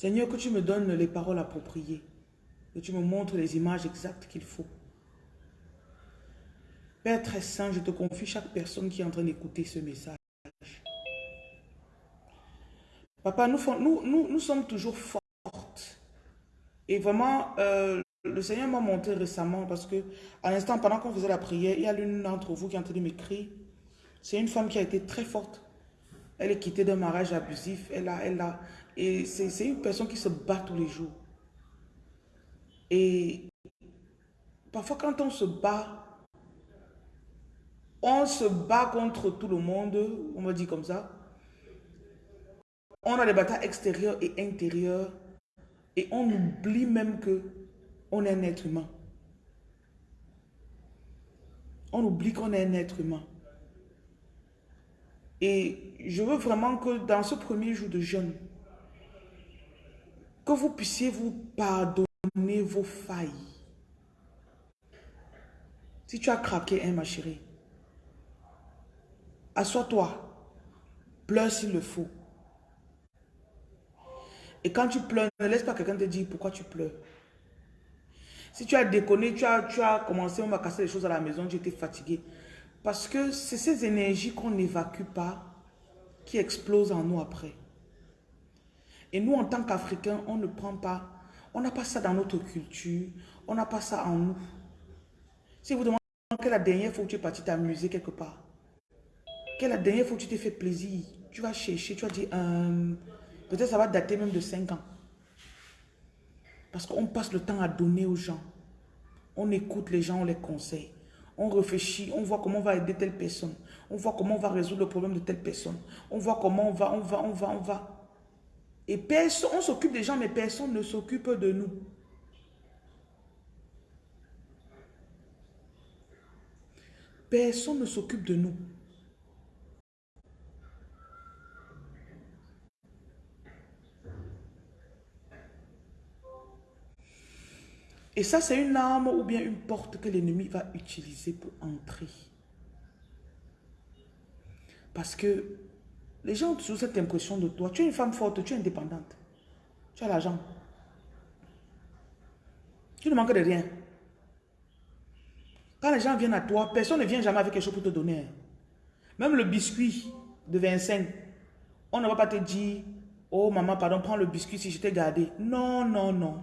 Seigneur, que tu me donnes les paroles appropriées. Que tu me montres les images exactes qu'il faut. Père très saint, je te confie chaque personne qui est en train d'écouter ce message. Papa, nous, sommes toujours fortes. Et vraiment, euh, le Seigneur m'a montré récemment parce que à l'instant, pendant qu'on faisait la prière, il y a l'une d'entre vous qui est en train de m'écrire. C'est une femme qui a été très forte. Elle est quittée d'un mariage abusif. Elle a, elle a, et c'est une personne qui se bat tous les jours. Et parfois quand on se bat, on se bat contre tout le monde, on va dire comme ça. On a des batailles extérieures et intérieures. Et on oublie même que on est un être humain. On oublie qu'on est un être humain. Et je veux vraiment que dans ce premier jour de jeûne, que vous puissiez vous pardonner vos failles. Si tu as craqué, hein, ma chérie, assois-toi, pleure s'il le faut. Et quand tu pleures, ne laisse pas quelqu'un te dire pourquoi tu pleures. Si tu as déconné, tu as, tu as commencé à casser les choses à la maison, tu étais fatigué. Parce que c'est ces énergies qu'on n'évacue pas qui explosent en nous après. Et nous, en tant qu'Africains, on ne prend pas, on n'a pas ça dans notre culture, on n'a pas ça en nous. Si vous demandez quelle est la dernière fois que tu es parti t'amuser quelque part, quelle est la dernière fois que tu t'es fait plaisir, tu vas chercher, tu vas dire, euh, peut-être ça va dater même de 5 ans. Parce qu'on passe le temps à donner aux gens. On écoute les gens, on les conseille. On réfléchit, on voit comment on va aider telle personne. On voit comment on va résoudre le problème de telle personne. On voit comment on va, on va, on va, on va. Et personne, on s'occupe des gens, mais personne ne s'occupe de nous. Personne ne s'occupe de nous. Et ça, c'est une arme ou bien une porte que l'ennemi va utiliser pour entrer. Parce que les gens ont toujours cette impression de toi. Tu es une femme forte, tu es indépendante. Tu as l'argent. Tu ne manques de rien. Quand les gens viennent à toi, personne ne vient jamais avec quelque chose pour te donner. Même le biscuit de 25, on ne va pas te dire, oh maman, pardon, prends le biscuit si je t'ai gardé. Non, non, non.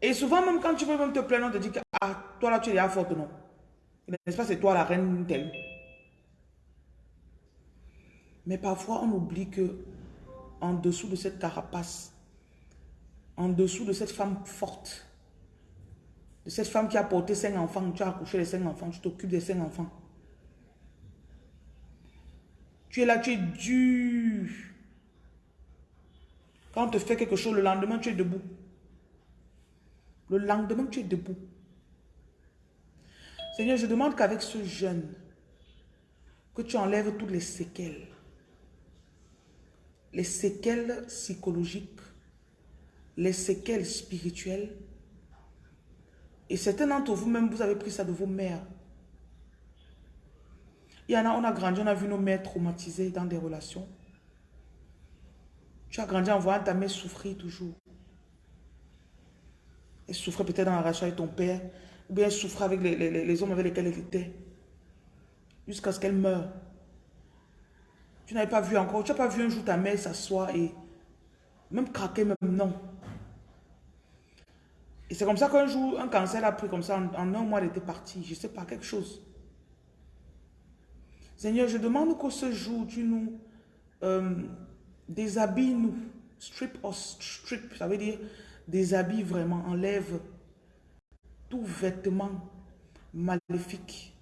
Et souvent, même quand tu veux même te plaindre, on te dit ah, toi là, tu es la forte, non. N'est-ce pas, c'est toi la reine telle. Mais parfois, on oublie que en dessous de cette carapace, en dessous de cette femme forte, de cette femme qui a porté cinq enfants, tu as accouché les cinq enfants, tu t'occupes des cinq enfants. Tu es là, tu es dur. Quand on te fait quelque chose, le lendemain, tu es debout. Le lendemain, tu es debout. Seigneur, je demande qu'avec ce jeûne, que tu enlèves toutes les séquelles. Les séquelles psychologiques, les séquelles spirituelles. Et certains d'entre vous, même, vous avez pris ça de vos mères. Il y en a, on a grandi, on a vu nos mères traumatisées dans des relations. Tu as grandi en voyant ta mère souffrir toujours. Elle souffrait peut-être dans la avec ton père, ou bien elle souffrait avec les, hommes avec lesquels elle était, jusqu'à ce qu'elle meure. Tu n'avais pas vu encore, tu n'as pas vu un jour ta mère s'asseoir et même craquer, même non. Et c'est comme ça qu'un jour, un cancer a pris comme ça, en, un mois, elle était partie. Je ne sais pas, quelque chose. Seigneur, je demande que ce jour, tu nous euh, déshabilles, nous, strip us, strip, ça veut dire déshabille vraiment, enlève tout vêtement maléfique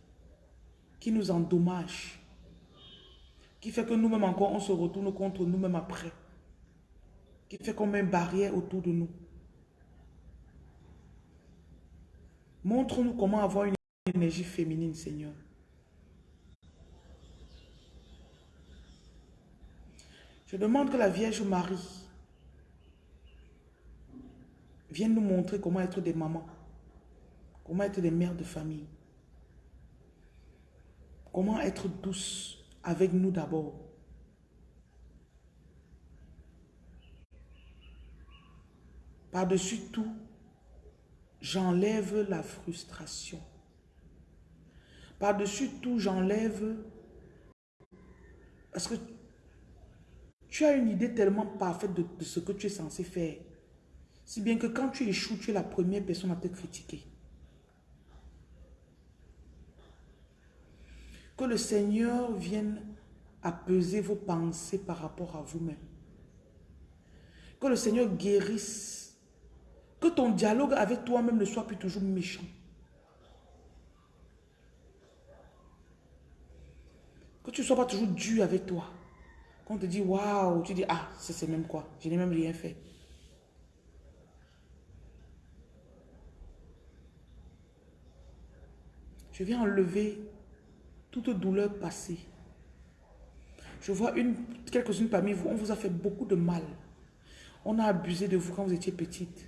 qui nous endommage, qui fait que nous-mêmes encore, on se retourne contre nous-mêmes après, qui fait qu'on met une barrière autour de nous. Montre-nous comment avoir une énergie féminine, Seigneur. Je demande que la Vierge Marie viennent nous montrer comment être des mamans, comment être des mères de famille, comment être douce avec nous d'abord. Par-dessus tout, j'enlève la frustration. Par-dessus tout, j'enlève... Parce que tu as une idée tellement parfaite de, de, ce que tu es censé faire. Si bien que quand tu échoues, tu es la première personne à te critiquer. Que le Seigneur vienne apaiser vos pensées par rapport à vous-même. Que le Seigneur guérisse. Que ton dialogue avec toi-même ne soit plus toujours méchant. Que tu ne sois pas toujours dur avec toi. Quand on te dit waouh, tu dis ah, c'est même quoi. Je n'ai même rien fait. Je viens enlever toute douleur passée. Je vois une, quelques-unes parmi vous, on vous a fait beaucoup de mal. On a abusé de vous quand vous étiez petite.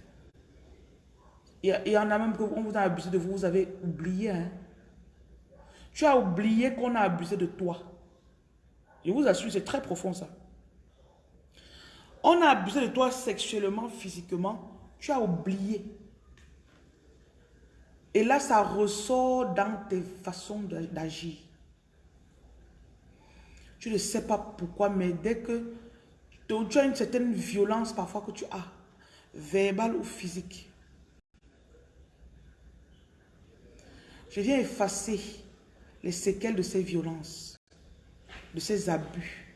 Et il y en a même qu'on vous a abusé de vous, vous avez oublié. Hein? Tu as oublié qu'on a abusé de toi. Je vous assure, c'est très profond ça. On a abusé de toi sexuellement, physiquement. Tu as oublié. Et là, ça ressort dans tes façons d'agir. Tu ne sais pas pourquoi, mais dès que tu as une certaine violence parfois que tu as, verbale ou physique, je viens effacer les séquelles de ces violences, de ces abus.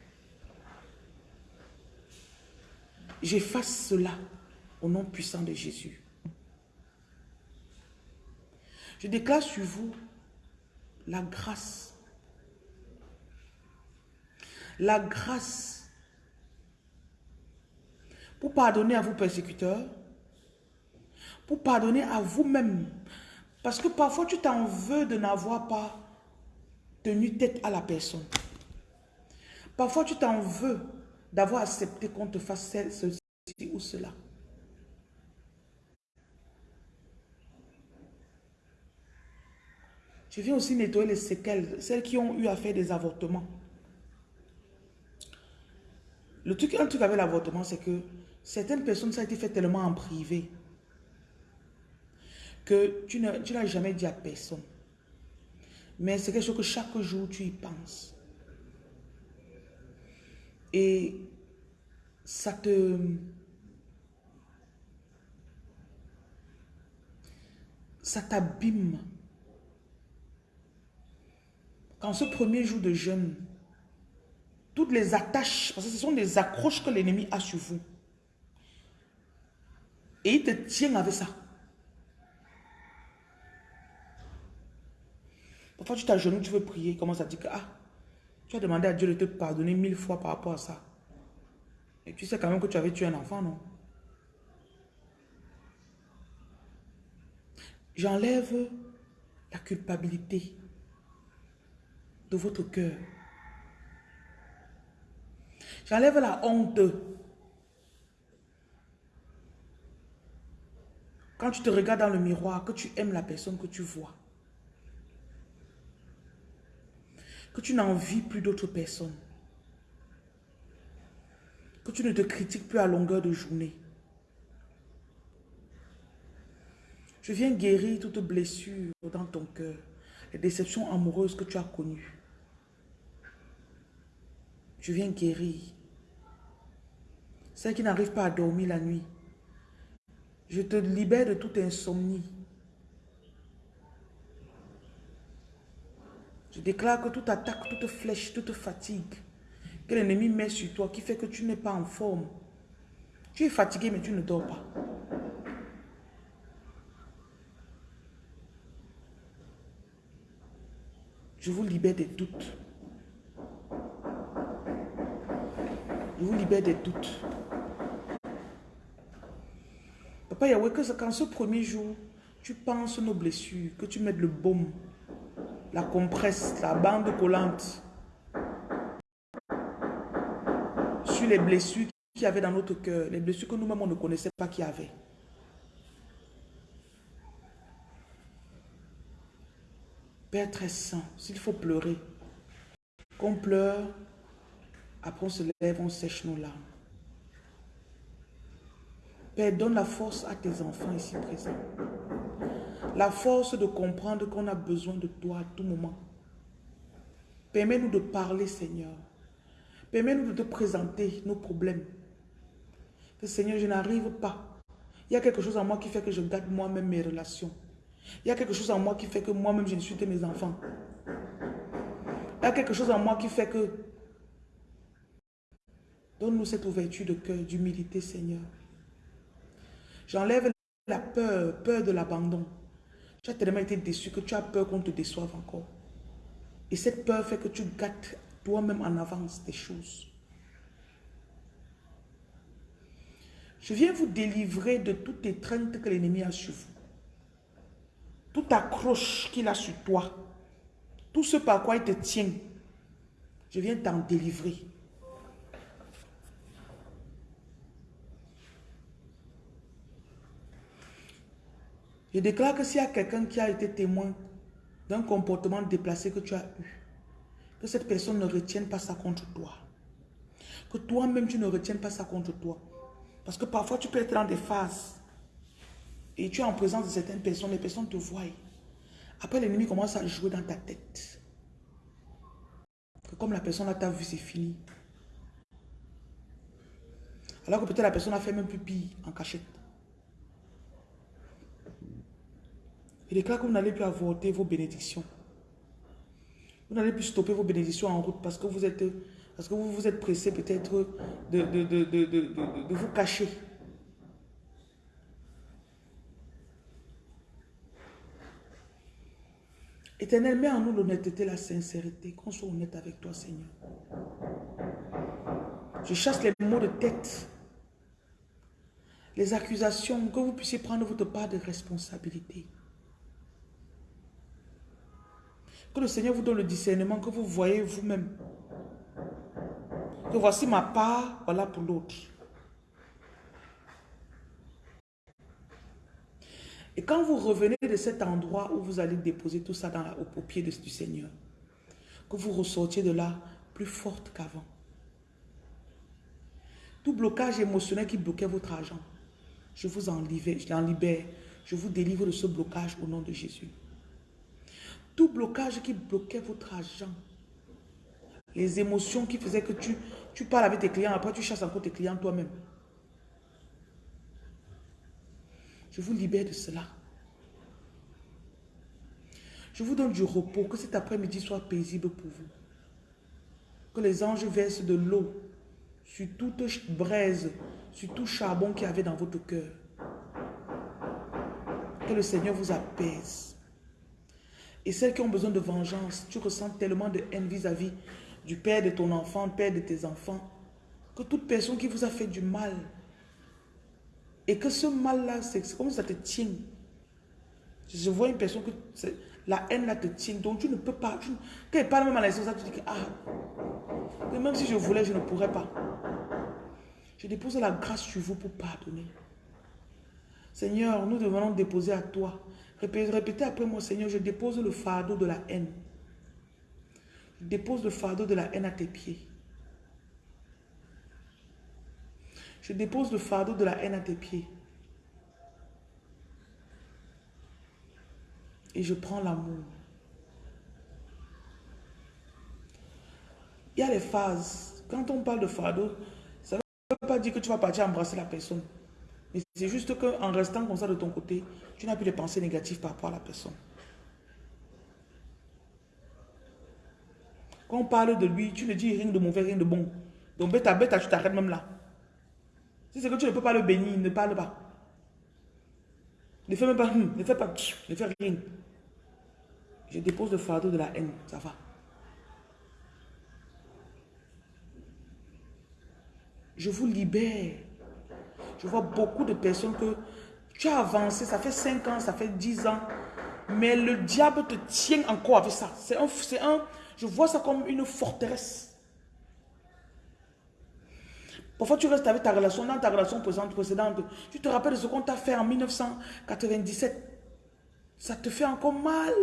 J'efface cela au nom puissant de Jésus. Je déclare sur vous la grâce. La grâce pour pardonner à vos persécuteurs, pour pardonner à vous-même. Parce que parfois tu t'en veux de n'avoir pas tenu tête à la personne. Parfois tu t'en veux d'avoir accepté qu'on te fasse ceci ou cela. Je viens aussi nettoyer les séquelles, celles qui ont eu à faire des avortements. Le truc, un truc avec l'avortement, c'est que certaines personnes, ça a été fait tellement en privé que tu n'as jamais dit à personne. Mais c'est quelque chose que chaque jour, tu y penses. Et ça te... Ça t'abîme. Quand ce premier jour de jeûne, toutes les attaches, parce que ce sont des accroches que l'ennemi a sur vous. Et il te tient avec ça. Parfois, tu t'agenouilles, tu veux prier, commence à dire que ah, tu as demandé à Dieu de te pardonner mille fois par rapport à ça. Et tu sais quand même que tu avais tué un enfant, non? J'enlève la culpabilité de votre cœur. J'enlève la honte. Quand tu te regardes dans le miroir, que tu aimes la personne que tu vois. Que tu n'envies plus d'autres personnes. Que tu ne te critiques plus à longueur de journée. Je viens guérir toute blessure dans ton cœur. Les déceptions amoureuses que tu as connues. Je viens guérir. Celles qui n'arrivent pas à dormir la nuit. Je te libère de toute insomnie. Je déclare que toute attaque, toute flèche, toute fatigue que l'ennemi met sur toi, qui fait que tu n'es pas en forme. Tu es fatigué, mais tu ne dors pas. Je vous libère des doutes. Je vous libère des doutes. Papa Yahweh, que quand ce premier jour, tu penses nos blessures, que tu mettes le baume, la compresse, la bande collante sur les blessures qu'il y avait dans notre cœur, les blessures que nous-mêmes on ne connaissait pas qu'il y avait. Père très saint, s'il faut pleurer, qu'on pleure après, on se lève, on sèche nos larmes. Père, donne la force à tes enfants ici présents. La force de comprendre qu'on a besoin de toi à tout moment. Permets-nous de parler, Seigneur. Permets-nous de te présenter nos problèmes. Seigneur, je n'arrive pas. Il y a quelque chose en moi qui fait que je garde moi-même mes relations. Il y a quelque chose en moi qui fait que moi-même je que mes enfants. Il y a quelque chose en moi qui fait que... Donne-nous cette ouverture de cœur, d'humilité, Seigneur. J'enlève la peur, peur de l'abandon. Tu as tellement été déçu que tu as peur qu'on te déçoive encore. Et cette peur fait que tu gâtes toi-même en avance des choses. Je viens vous délivrer de toute étreinte que l'ennemi a sur vous. Toute accroche qu'il a sur toi. Tout ce par quoi il te tient. Je viens t'en délivrer. Je déclare que s'il y a quelqu'un qui a été témoin d'un comportement déplacé que tu as eu, que cette personne ne retienne pas ça contre toi. Que toi-même, tu ne retiennes pas ça contre toi. Parce que parfois, tu peux être dans des phases et tu es en présence de certaines personnes, les personnes te voient. Après, l'ennemi commence à jouer dans ta tête. comme la personne t'a vu, c'est fini. Alors que peut-être la personne a fait même plus pire en cachette. Il déclare que vous n'allez plus avorter vos bénédictions. Vous n'allez plus stopper vos bénédictions en route parce que vous êtes, parce que vous vous êtes pressé peut-être de, de, vous cacher. Éternel, mets en nous l'honnêteté, la sincérité, qu'on soit honnête avec toi, Seigneur. Je chasse les mots de tête, les accusations, que vous puissiez prendre votre part de responsabilité. Que le Seigneur vous donne le discernement que vous voyez vous-même. Que voici ma part, voilà pour l'autre. Et quand vous revenez de cet endroit où vous allez déposer tout ça dans au, pied du Seigneur, que vous ressortiez de là plus forte qu'avant. Tout blocage émotionnel qui bloquait votre argent, je vous en libère, je en libère. Je vous délivre de ce blocage au nom de Jésus. Tout blocage qui bloquait votre argent. Les émotions qui faisaient que tu, tu parles avec tes clients, après tu chasses encore tes clients toi-même. Je vous libère de cela. Je vous donne du repos, que cet après-midi soit paisible pour vous. Que les anges versent de l'eau sur toute braise, sur tout charbon qu'il y avait dans votre cœur. Que le Seigneur vous apaise. Et celles qui ont besoin de vengeance, tu ressens tellement de haine vis-à-vis du père de ton enfant, père de tes enfants, que toute personne qui vous a fait du mal, et que ce mal-là, c'est comme ça te tient. Je vois une personne que la haine là te tient, donc tu ne peux pas. Tu, quand elle parle même à la tu dis que, ah, même si je voulais, je ne pourrais pas. Je dépose la grâce sur vous pour pardonner. Seigneur, nous devons déposer à toi Répétez après moi, Seigneur, je dépose le fardeau de la haine. Je dépose le fardeau de la haine à tes pieds. Je dépose le fardeau de la haine à tes pieds. Et je prends l'amour. Il y a les phases. Quand on parle de fardeau, ça ne veut pas dire que tu vas partir embrasser la personne. C'est juste qu'en restant comme ça de ton côté, tu n'as plus de pensées négatives par rapport à la personne. Quand on parle de lui, tu ne dis rien de mauvais, rien de bon. Donc bêta, bêta, tu t'arrêtes même là. Si c'est que tu ne peux pas le bénir, ne parle pas. Ne fais même pas, hum, ne fais pas, ne fais rien. Je dépose le fardeau de la haine, ça va. Je vous libère je vois beaucoup de personnes que tu as avancé, ça fait 5 ans, ça fait 10 ans, mais le diable te tient encore avec ça. C'est un, un, je vois ça comme une forteresse. Parfois, tu restes avec ta relation, dans ta relation précédente, tu te rappelles de ce qu'on t'a fait en 1997. Ça te fait encore mal.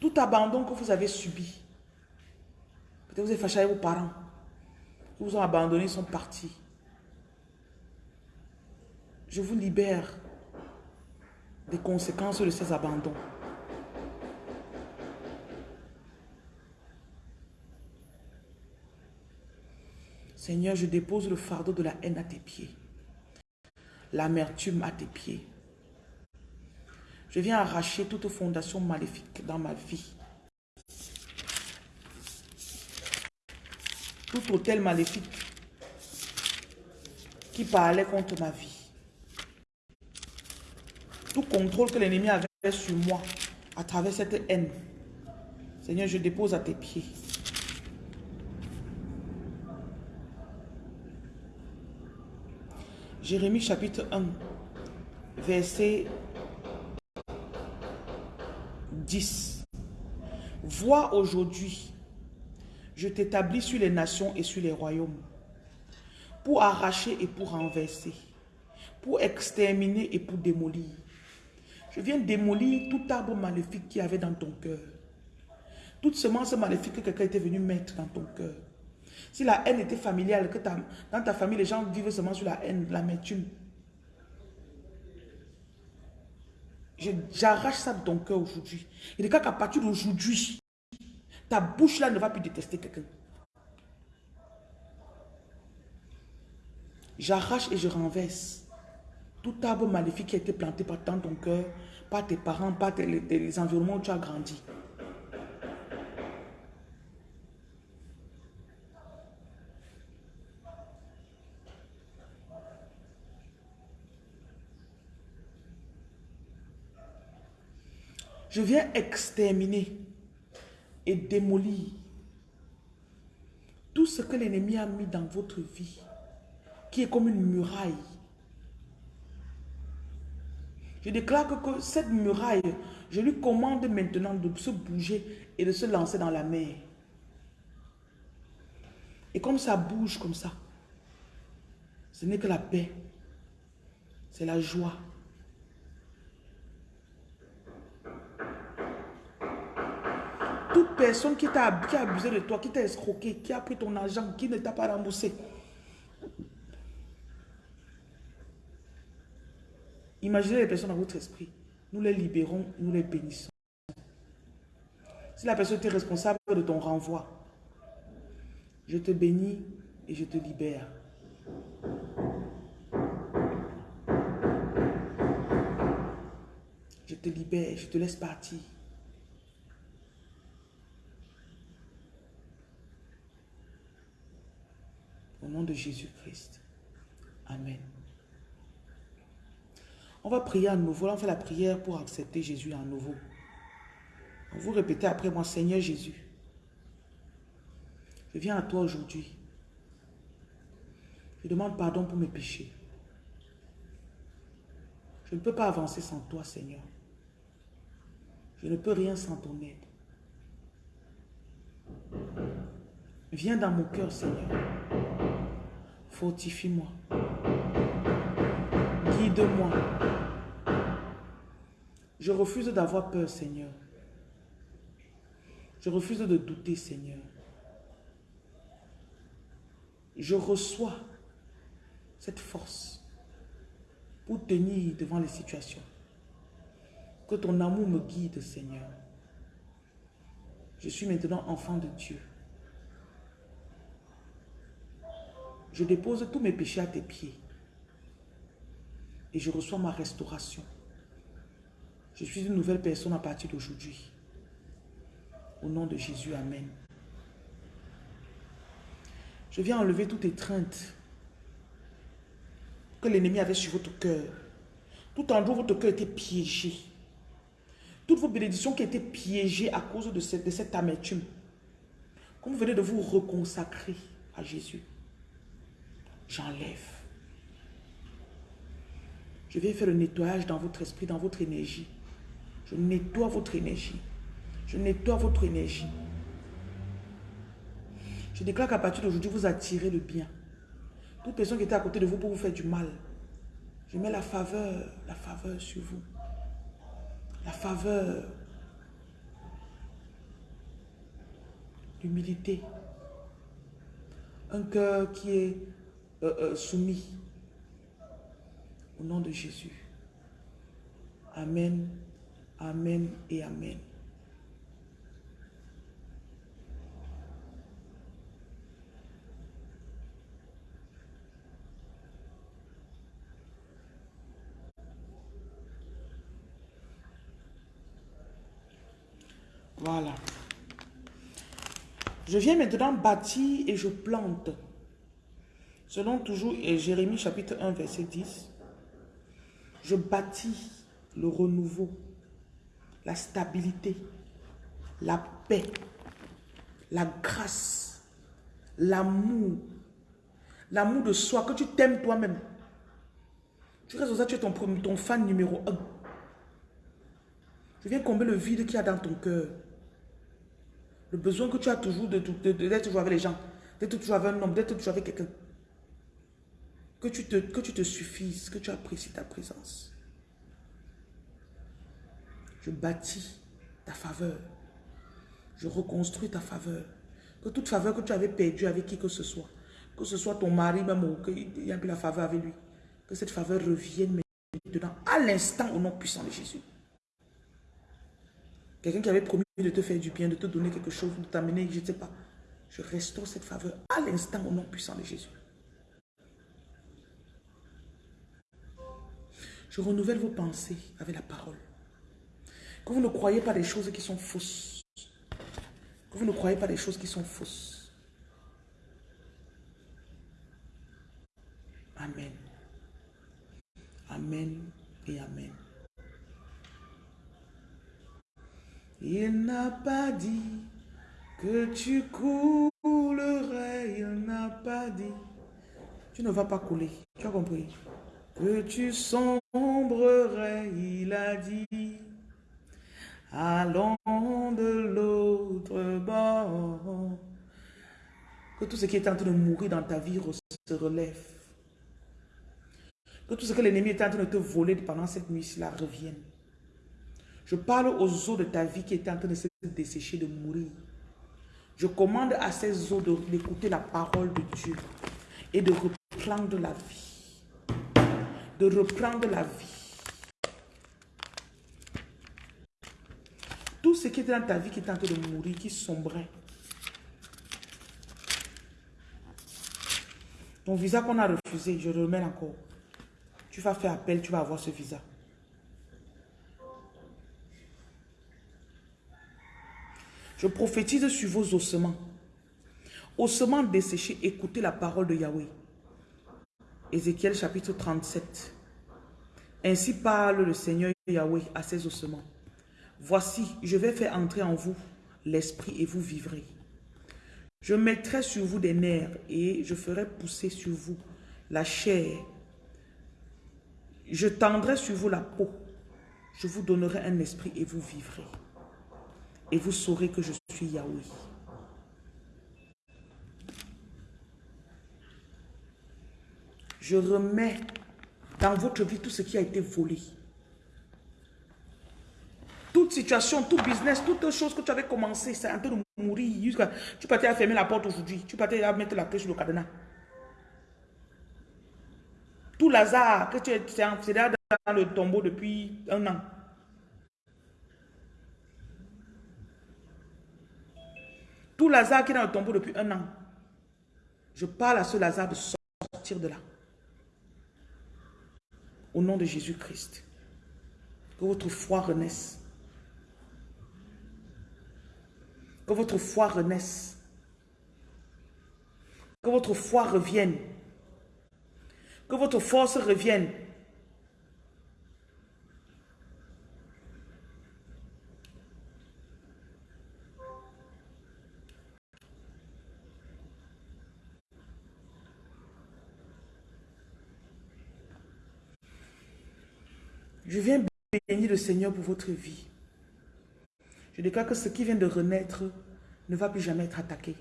Tout abandon que vous avez subi. Peut-être vous êtes fâché avec vos parents. Ils vous ont abandonné, ils sont partis. Je vous libère des conséquences de ces abandons. Seigneur, je dépose le fardeau de la haine à tes pieds. L'amertume à tes pieds. Je viens arracher toute fondation maléfique dans ma vie. Tout hôtel maléfique qui parlait contre ma vie. Tout contrôle que l'ennemi avait sur moi à travers cette haine. Seigneur, je dépose à tes pieds. Jérémie chapitre 1, verset 10. Vois aujourd'hui, je t'établis sur les nations et sur les royaumes, pour arracher et pour renverser, pour exterminer et pour démolir. Je viens démolir tout arbre maléfique qui avait dans ton cœur. Toute semence maléfique que quelqu'un était venu mettre dans ton cœur. Si la haine était familiale, que dans ta famille, les gens vivent seulement sur la haine, l'amertume. J'arrache ça de ton cœur aujourd'hui. Et cas qu'à partir d'aujourd'hui, ta bouche là ne va plus détester quelqu'un. J'arrache et je renverse tout arbre maléfique qui a été planté par dans ton cœur, par tes parents, par les environnements où tu as grandi. Je viens exterminer et démolir tout ce que l'ennemi a mis dans votre vie, qui est comme une muraille. Je déclare que, cette muraille, je lui commande maintenant de se bouger et de se lancer dans la mer. Et comme ça bouge comme ça, ce n'est que la paix, c'est la joie, Personne qui t'a abusé de toi, qui t'a escroqué, qui a pris ton argent, qui ne t'a pas remboursé. Imaginez les personnes dans votre esprit. Nous les libérons, nous les bénissons. Si la personne est responsable de ton renvoi, je te bénis et je te libère. Je te libère, je te laisse partir. Au nom de Jésus-Christ. Amen. On va prier à nouveau. On fait la prière pour accepter Jésus à nouveau. Vous répétez après moi, Seigneur Jésus, je viens à toi aujourd'hui. Je demande pardon pour mes péchés. Je ne peux pas avancer sans toi, Seigneur. Je ne peux rien sans ton aide. Viens dans mon cœur, Seigneur. Fortifie-moi. Guide-moi. Je refuse d'avoir peur, Seigneur. Je refuse de douter, Seigneur. Je reçois cette force pour tenir devant les situations. Que ton amour me guide, Seigneur. Je suis maintenant enfant de Dieu. Je dépose tous mes péchés à tes pieds. Et je reçois ma restauration. Je suis une nouvelle personne à partir d'aujourd'hui. Au nom de Jésus, Amen. Je viens enlever toute étreinte que l'ennemi avait sur votre cœur. Tout endroit où votre cœur était piégé. Toutes vos bénédictions qui étaient piégées à cause de cette, de cette amertume. Comme vous venez de vous reconsacrer à Jésus j'enlève. Je vais faire le nettoyage dans votre esprit, dans votre énergie. Je nettoie votre énergie. Je nettoie votre énergie. Je déclare qu'à partir d'aujourd'hui, vous attirez le bien. Toute personne qui était à côté de vous pour vous faire du mal. Je mets la faveur, la faveur sur vous. La faveur. L'humilité. Un cœur qui est euh, euh, soumis. Au nom de Jésus. Amen, Amen et Amen. Voilà. Je viens maintenant bâtir et je plante. Selon toujours Jérémie chapitre 1 verset 10. Je bâtis le renouveau, la stabilité, la paix, la grâce, l'amour, l'amour de soi, que tu t'aimes toi-même. Tu restes ça, tu es ton, fan numéro un. Je viens combler le vide qu'il y a dans ton cœur. Le besoin que tu as toujours d'être de, toujours avec les gens, d'être toujours avec un homme, d'être toujours avec quelqu'un. Que tu, te, que tu te suffises, que tu apprécies ta présence. Je bâtis ta faveur. Je reconstruis ta faveur. Que toute faveur que tu avais perdue avec qui que ce soit, que ce soit ton mari même ou qu'il y a plus la faveur avec lui, que cette faveur revienne maintenant, à l'instant, au nom puissant de Jésus. Quelqu'un qui avait promis de te faire du bien, de te donner quelque chose, de t'amener, je ne sais pas. Je restaure cette faveur à l'instant au nom puissant de Jésus. Je renouvelle vos pensées avec la parole. Que vous ne croyez pas des choses qui sont fausses. Que vous ne croyez pas des choses qui sont fausses. Amen. Amen et Amen. Il n'a pas dit que tu coulerais. Il n'a pas dit. Tu ne vas pas couler. Tu as compris? Que tu sombrerais. Il a dit. Allons de l'autre bord. Que tout ce qui est en train de mourir dans ta vie se relève. Que tout ce que l'ennemi est en train de te voler pendant cette nuit-là revienne. Je parle aux eaux de ta vie qui étaient en train de se dessécher, de mourir. Je commande à ces eaux d'écouter la parole de Dieu et de reprendre la vie. De reprendre la vie. Tout ce qui était dans ta vie qui est en train de mourir, qui sombrait. Ton visa qu'on a refusé, je remets encore. Tu vas faire appel, tu vas avoir ce visa. Je prophétise sur vos ossements. Ossements desséchés, écoutez la parole de Yahweh. Ézéchiel chapitre 37. Ainsi parle le Seigneur Yahweh à ses ossements. Voici, je vais faire entrer en vous l'esprit et vous vivrez. Je mettrai sur vous des nerfs et je ferai pousser sur vous la chair. Je tendrai sur vous la peau. Je vous donnerai un esprit et vous vivrez et vous saurez que je suis Yahweh. Je remets dans votre vie tout ce qui a été volé. Toute situation, tout business, toutes choses que tu avais commencé, c'est en train de mourir. Tu partais à fermer la porte aujourd'hui. Tu partais à mettre la clé sur le cadenas. Tout Lazare que tu es dans le tombeau depuis un an. Tout Lazare qui est dans le tombeau depuis un an, je parle à ce Lazare de sortir de là. Au nom de Jésus-Christ. Que votre foi renaisse. Que votre foi renaisse. Que votre foi revienne. Que votre force revienne. Je viens bénir le Seigneur pour votre vie. Je déclare que ce qui vient de renaître ne va plus jamais être attaqué.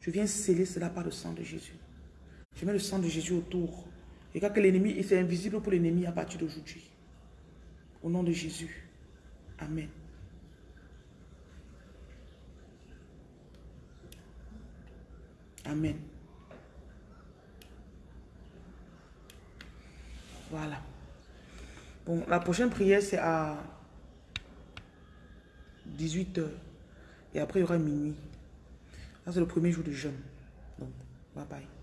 Je viens sceller cela par le sang de Jésus. Je mets le sang de Jésus autour. Et que l'ennemi, est invisible pour l'ennemi à partir d'aujourd'hui. Au nom de Jésus. Amen. Amen. Voilà. Bon, la prochaine prière, c'est à 18h. Et après, il y aura minuit. C'est le premier jour de jeûne. Donc, bye bye.